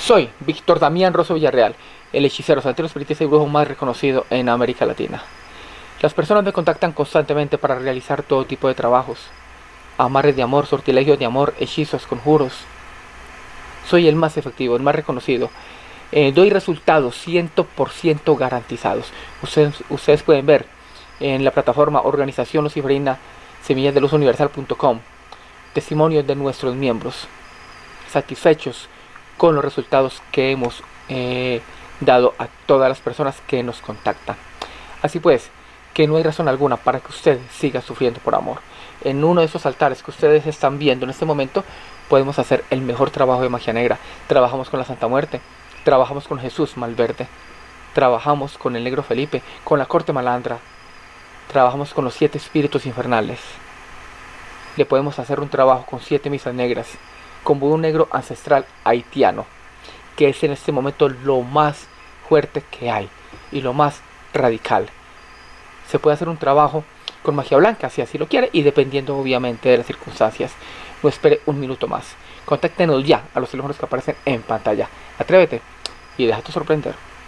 Soy Víctor Damián Rosso Villarreal, el hechicero, santero, espiritista y brujo más reconocido en América Latina. Las personas me contactan constantemente para realizar todo tipo de trabajos. Amarres de amor, sortilegios de amor, hechizos, conjuros. Soy el más efectivo, el más reconocido. Eh, doy resultados 100% garantizados. Ustedes, ustedes pueden ver en la plataforma Organización Luciferina Semillas de Luz testimonios de nuestros miembros satisfechos con los resultados que hemos eh, dado a todas las personas que nos contactan. Así pues, que no hay razón alguna para que usted siga sufriendo por amor. En uno de esos altares que ustedes están viendo en este momento, podemos hacer el mejor trabajo de magia negra. Trabajamos con la Santa Muerte, trabajamos con Jesús Malverde, trabajamos con el Negro Felipe, con la Corte Malandra, trabajamos con los siete espíritus infernales. Le podemos hacer un trabajo con siete misas negras, con un negro ancestral haitiano, que es en este momento lo más fuerte que hay y lo más radical. Se puede hacer un trabajo con magia blanca, si así lo quiere, y dependiendo obviamente de las circunstancias. No espere un minuto más. Contáctenos ya a los teléfonos que aparecen en pantalla. Atrévete y déjate sorprender.